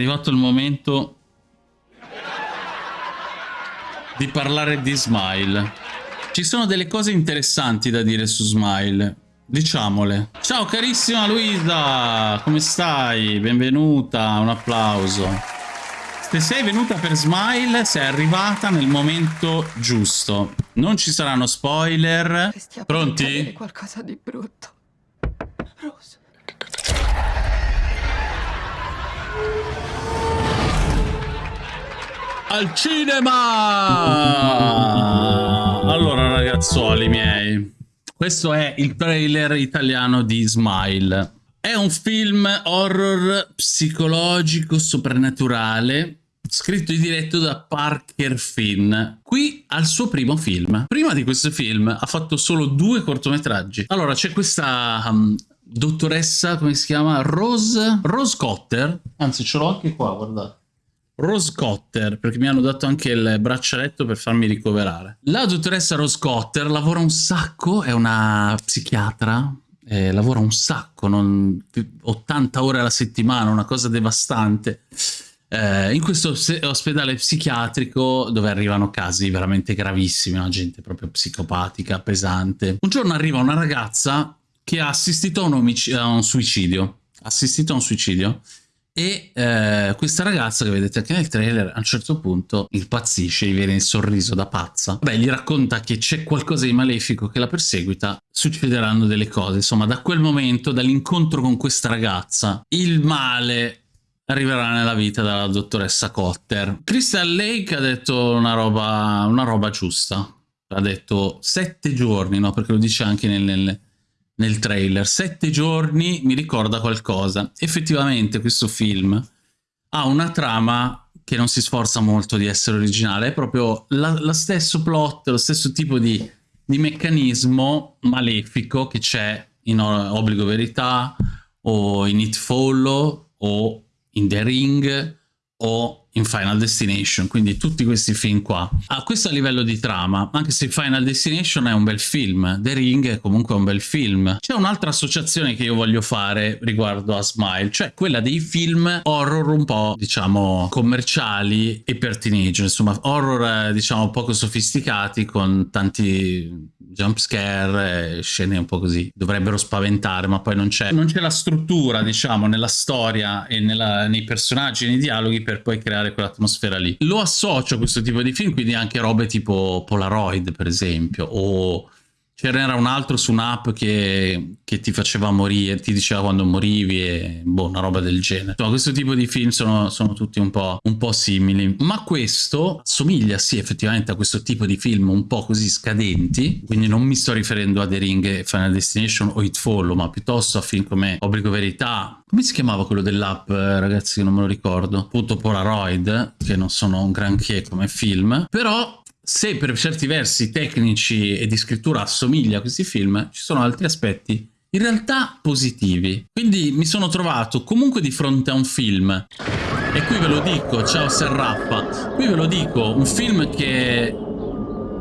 È arrivato il momento di parlare di Smile. Ci sono delle cose interessanti da dire su Smile. Diciamole. Ciao carissima Luisa, come stai? Benvenuta, un applauso. Se sei venuta per Smile, sei arrivata nel momento giusto. Non ci saranno spoiler. Pronti? qualcosa di brutto. Rose. Al cinema! Allora ragazzuoli miei, questo è il trailer italiano di Smile. È un film horror psicologico soprannaturale scritto e diretto da Parker Finn. Qui al suo primo film. Prima di questo film ha fatto solo due cortometraggi. Allora c'è questa um, dottoressa, come si chiama? Rose, Rose Cotter. Anzi ce l'ho anche qua, guardate. Rose Cotter, perché mi hanno dato anche il braccialetto per farmi ricoverare. La dottoressa Rose Cotter lavora un sacco, è una psichiatra, eh, lavora un sacco, non, 80 ore alla settimana, una cosa devastante. Eh, in questo ospedale psichiatrico dove arrivano casi veramente gravissimi, una gente proprio psicopatica, pesante. Un giorno arriva una ragazza che ha assistito a un, a un suicidio, assistito a un suicidio e eh, questa ragazza che vedete anche nel trailer a un certo punto impazzisce, gli viene il sorriso da pazza. Beh, gli racconta che c'è qualcosa di malefico che la perseguita, succederanno delle cose. Insomma, da quel momento, dall'incontro con questa ragazza, il male arriverà nella vita della dottoressa Cotter. Crystal Lake ha detto una roba, una roba giusta. Ha detto sette giorni, no? Perché lo dice anche nel, nel nel trailer. Sette giorni mi ricorda qualcosa. Effettivamente questo film ha una trama che non si sforza molto di essere originale, è proprio lo stesso plot, lo stesso tipo di, di meccanismo malefico che c'è in Obbligo Verità o in It Follow o in The Ring o in Final Destination, quindi tutti questi film qua. A questo a livello di trama, anche se Final Destination è un bel film, The Ring è comunque un bel film. C'è un'altra associazione che io voglio fare riguardo a Smile, cioè quella dei film horror un po', diciamo, commerciali e per teenager, insomma, horror, eh, diciamo, poco sofisticati con tanti jump scare, scene un po' così, dovrebbero spaventare, ma poi non c'è non c'è la struttura, diciamo, nella storia e nella, nei personaggi, nei dialoghi per poi creare quell'atmosfera lì. Lo associo a questo tipo di film, quindi anche robe tipo Polaroid, per esempio, o C'era un altro su un'app che, che, ti faceva morire, ti diceva quando morivi e boh, una roba del genere. Insomma, questo tipo di film sono, sono tutti un po', un po', simili. Ma questo somiglia sì effettivamente a questo tipo di film un po' così scadenti, quindi non mi sto riferendo a The Ring, Final Destination o It Follow, ma piuttosto a film come Obbligo Verità. Come si chiamava quello dell'app, ragazzi, non me lo ricordo. Appunto Polaroid, che non sono un granché come film, però se per certi versi tecnici e di scrittura assomiglia a questi film, ci sono altri aspetti in realtà positivi. Quindi mi sono trovato comunque di fronte a un film, e qui ve lo dico, ciao Serrappa, qui ve lo dico, un film che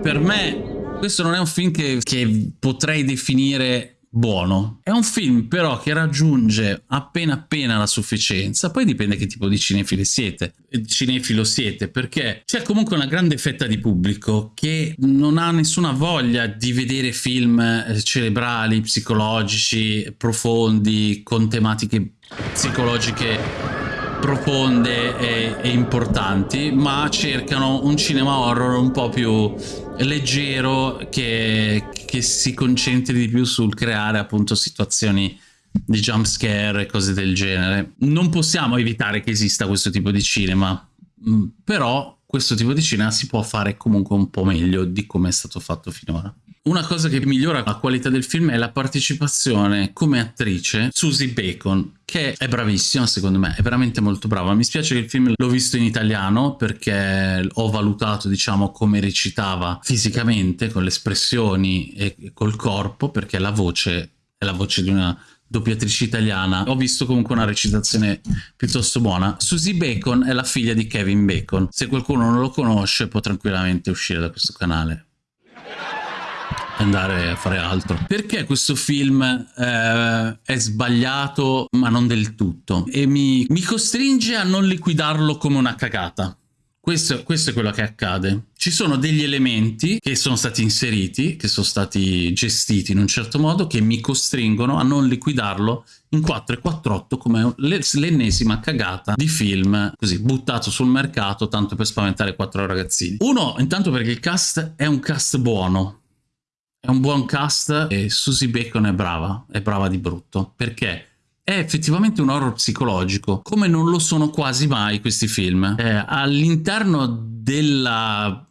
per me, questo non è un film che, che potrei definire buono. È un film però che raggiunge appena appena la sufficienza, poi dipende che tipo di cinefili siete, cinefilo siete, perché c'è comunque una grande fetta di pubblico che non ha nessuna voglia di vedere film eh, cerebrali, psicologici, profondi, con tematiche psicologiche profonde e, e, importanti, ma cercano un cinema horror un po' più leggero che, che si concentri di più sul creare appunto situazioni di jump scare e cose del genere. Non possiamo evitare che esista questo tipo di cinema, mm, però questo tipo di cinema si può fare comunque un po' meglio di come è stato fatto finora. Una cosa che migliora la qualità del film è la partecipazione come attrice Susie Bacon, che è bravissima secondo me, è veramente molto brava. Mi spiace che il film l'ho visto in italiano perché ho valutato diciamo come recitava fisicamente, con le espressioni e col corpo, perché la voce è la voce di una doppiatrice italiana. Ho visto comunque una recitazione piuttosto buona. Susie Bacon è la figlia di Kevin Bacon. Se qualcuno non lo conosce può tranquillamente uscire da questo canale andare a fare altro. Perché questo film eh, è sbagliato ma non del tutto e mi, mi costringe a non liquidarlo come una cagata. Questo, questo, è quello che accade. Ci sono degli elementi che sono stati inseriti, che sono stati gestiti in un certo modo, che mi costringono a non liquidarlo in 4 e 4.8 come l'ennesima cagata di film così buttato sul mercato tanto per spaventare quattro ragazzini. Uno, intanto perché il cast è un cast buono, è un buon cast e Susie Bacon è brava, è brava di brutto. Perché? è effettivamente un horror psicologico, come non lo sono quasi mai questi film. Eh, all'interno della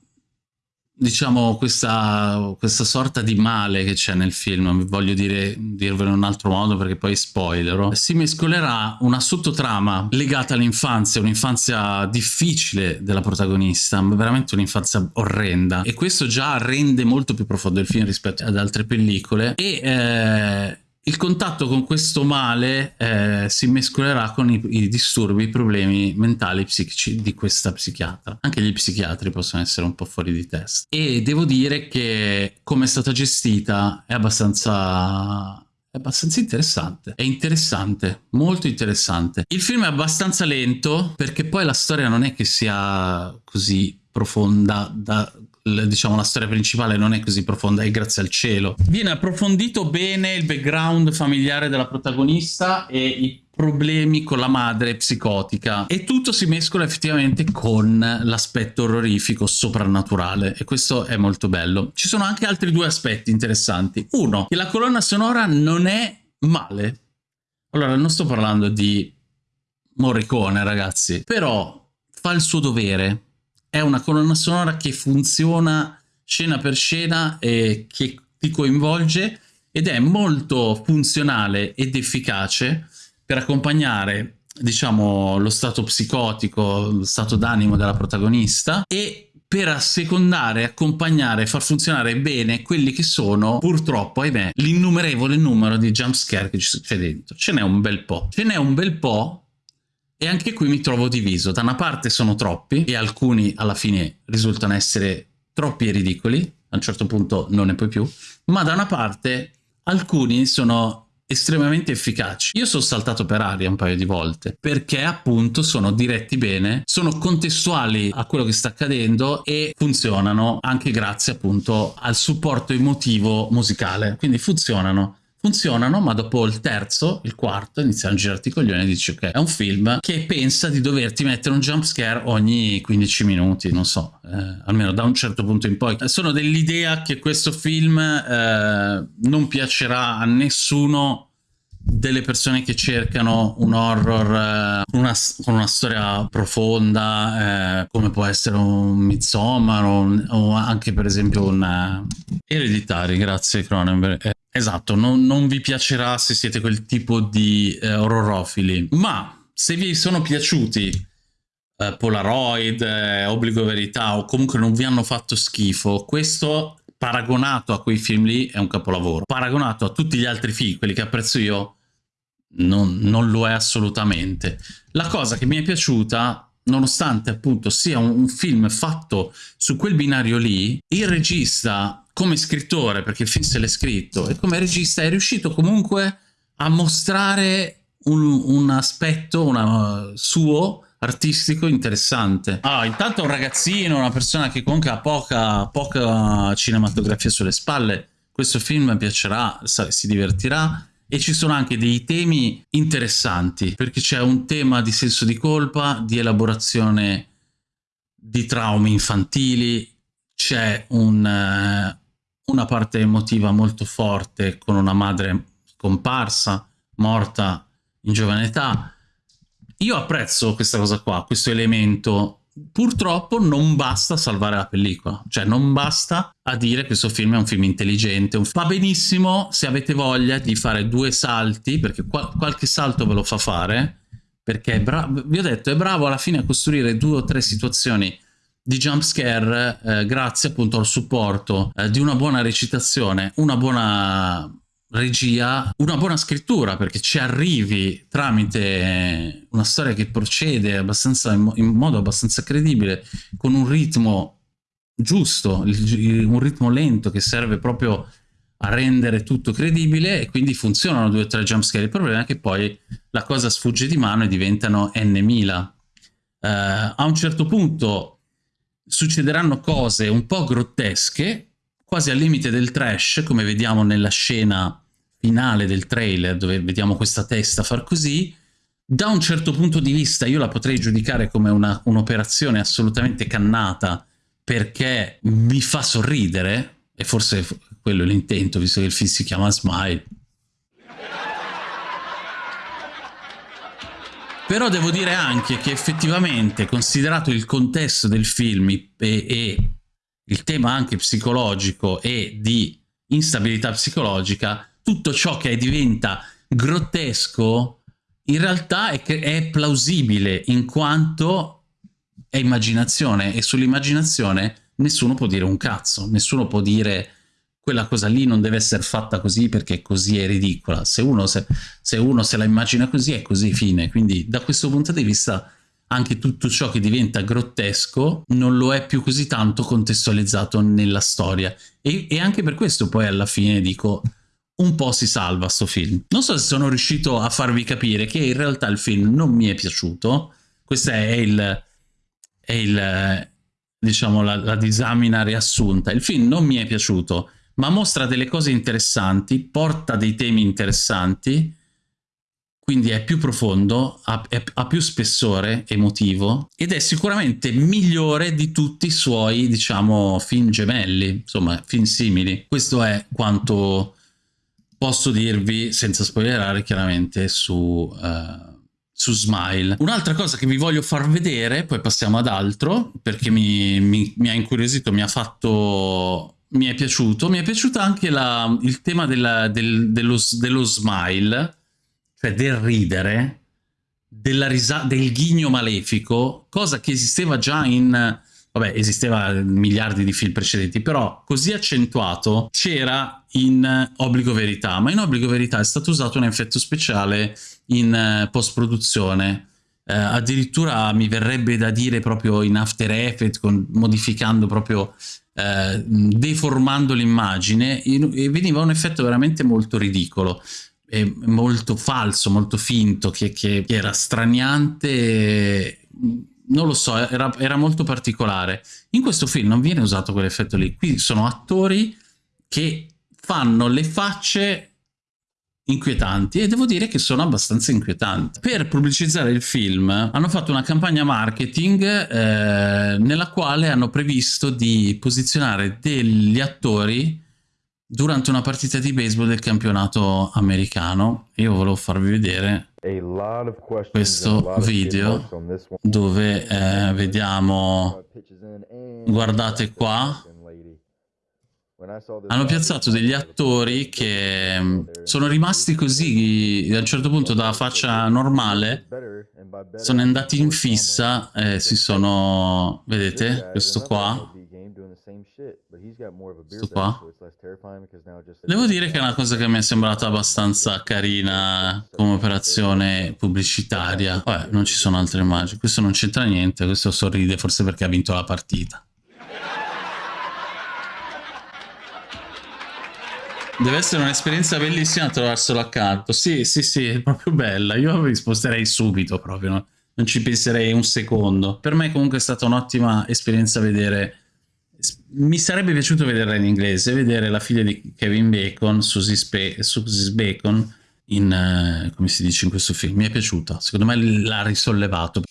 diciamo questa, questa, sorta di male che c'è nel film, voglio dire, dirvelo in un altro modo perché poi spoilerò, si mescolerà una sottotrama legata all'infanzia, un'infanzia difficile della protagonista, veramente un'infanzia orrenda. E questo già rende molto più profondo il film rispetto ad altre pellicole. E eh, il contatto con questo male eh, si mescolerà con i, i, disturbi, i problemi mentali psichici di questa psichiatra. Anche gli psichiatri possono essere un po' fuori di testa. E devo dire che come è stata gestita è abbastanza è abbastanza interessante, è interessante, molto interessante. Il film è abbastanza lento perché poi la storia non è che sia così profonda da diciamo la storia principale non è così profonda e grazie al cielo. Viene approfondito bene il background familiare della protagonista e i problemi con la madre psicotica e tutto si mescola effettivamente con l'aspetto orrorifico soprannaturale e questo è molto bello. Ci sono anche altri due aspetti interessanti. Uno, che la colonna sonora non è male. Allora, non sto parlando di Morricone, ragazzi, però fa il suo dovere è una colonna sonora che funziona scena per scena e che ti coinvolge ed è molto funzionale ed efficace per accompagnare diciamo lo stato psicotico, lo stato d'animo della protagonista e per assecondare, accompagnare, far funzionare bene quelli che sono, purtroppo, ahimè, l'innumerevole numero di jumpscare che c'è dentro. Ce n'è un bel po'. Ce n'è un bel po' E anche qui mi trovo diviso. Da una parte sono troppi e alcuni alla fine risultano essere troppi e ridicoli, a un certo punto non ne puoi più, ma da una parte alcuni sono estremamente efficaci. Io sono saltato per aria un paio di volte perché appunto sono diretti bene, sono contestuali a quello che sta accadendo e funzionano anche grazie appunto al supporto emotivo musicale, quindi funzionano funzionano, ma dopo il terzo, il quarto, iniziano a girarti i coglioni e dici ok, è un film che pensa di doverti mettere un jump scare ogni 15 minuti, non so, eh, almeno da un certo punto in poi. Sono dell'idea che questo film eh, non piacerà a nessuno delle persone che cercano un horror eh, una, con una storia profonda eh, come può essere un Midsommar o, o anche per esempio un Ereditari, grazie Cronenberg eh, Esatto, non, non, vi piacerà se siete quel tipo di eh, orrorofili, ma se vi sono piaciuti eh, Polaroid, eh, Obbligo Verità o comunque non vi hanno fatto schifo, questo paragonato a quei film lì è un capolavoro. Paragonato a tutti gli altri film, quelli che apprezzo io, non, non lo è assolutamente. La cosa che mi è piaciuta nonostante appunto sia un, un, film fatto su quel binario lì, il regista come scrittore, perché il film se l'è scritto, e come regista è riuscito comunque a mostrare un, un aspetto una, suo artistico interessante. Ah, intanto un ragazzino, una persona che comunque ha poca, poca cinematografia sulle spalle, questo film piacerà, si divertirà e ci sono anche dei temi interessanti perché c'è un tema di senso di colpa, di elaborazione di traumi infantili, c'è un, uh, una parte emotiva molto forte con una madre scomparsa, morta in giovane età. Io apprezzo questa cosa qua, questo elemento. Purtroppo non basta salvare la pellicola, cioè non basta a dire che questo film è un film intelligente. Va benissimo se avete voglia di fare due salti, perché qual qualche salto ve lo fa fare, perché vi ho detto è bravo alla fine a costruire due o tre situazioni di jumpscare eh, grazie appunto al supporto eh, di una buona recitazione, una buona regia, una buona scrittura perché ci arrivi tramite una storia che procede abbastanza in, in modo abbastanza credibile con un ritmo giusto, un ritmo lento che serve proprio a rendere tutto credibile e quindi funzionano due o tre jumpscare. Il problema è che poi la cosa sfugge di mano e diventano n mila. Uh, a un certo punto succederanno cose un po' grottesche, quasi al limite del trash, come vediamo nella scena finale del trailer, dove vediamo questa testa far così. Da un certo punto di vista io la potrei giudicare come un'operazione un assolutamente cannata, perché mi fa sorridere, e forse quello è l'intento, visto che il film si chiama Smile. Però devo dire anche che effettivamente, considerato il contesto del film e, e il tema anche psicologico e di instabilità psicologica, tutto ciò che diventa grottesco in realtà è, è plausibile in quanto è immaginazione e sull'immaginazione nessuno può dire un cazzo, nessuno può dire quella cosa lì non deve essere fatta così perché così è ridicola. Se uno se, se uno se la immagina così è così fine. Quindi da questo punto di vista anche tutto ciò che diventa grottesco non lo è più così tanto contestualizzato nella storia. E, e anche per questo poi alla fine dico un po' si salva sto film. Non so se sono riuscito a farvi capire che in realtà il film non mi è piaciuto. Questa è il... È il diciamo la, la disamina riassunta. Il film non mi è piaciuto ma mostra delle cose interessanti, porta dei temi interessanti, quindi è più profondo, ha, è, ha, più spessore emotivo ed è sicuramente migliore di tutti i suoi, diciamo, film gemelli, insomma, film simili. Questo è quanto posso dirvi, senza spoilerare chiaramente, su, uh, su Smile. Un'altra cosa che vi voglio far vedere, poi passiamo ad altro, perché mi, mi, mi ha incuriosito, mi ha fatto mi è piaciuto. Mi è piaciuto anche la, il tema della, del, dello, dello, smile, cioè del ridere, del ghigno malefico, cosa che esisteva già in... Vabbè, esisteva miliardi di film precedenti, però così accentuato c'era in Obbligo Verità, ma in Obbligo Verità è stato usato un effetto speciale in uh, post-produzione. Uh, addirittura mi verrebbe da dire proprio in After Effects, modificando proprio eh, deformando l'immagine e veniva un effetto veramente molto ridicolo molto falso, molto finto, che, che, che era straniante, non lo so, era, era, molto particolare. In questo film non viene usato quell'effetto lì, qui sono attori che fanno le facce inquietanti e devo dire che sono abbastanza inquietanti. Per pubblicizzare il film hanno fatto una campagna marketing eh, nella quale hanno previsto di posizionare degli attori durante una partita di baseball del campionato americano. Io volevo farvi vedere questo video dove eh, vediamo, guardate qua, hanno piazzato degli attori che mm, sono rimasti così a un certo punto da faccia normale sono andati in fissa e si sono vedete questo qua. Questo qua. Devo dire che è una cosa che mi è sembrata abbastanza carina come operazione pubblicitaria. Vabbè non ci sono altre immagini. Questo non c'entra niente questo sorride forse perché ha vinto la partita Deve essere un'esperienza bellissima trovarselo accanto. Sì, sì, sì, è proprio bella. Io mi sposterei subito proprio, no? non ci penserei un secondo. Per me comunque è stata un'ottima esperienza vedere... Mi sarebbe piaciuto vederla in inglese, vedere la figlia di Kevin Bacon, Susie, Spe Susie Bacon, in, uh, come si dice in questo film. Mi è piaciuta, secondo me l'ha risollevato.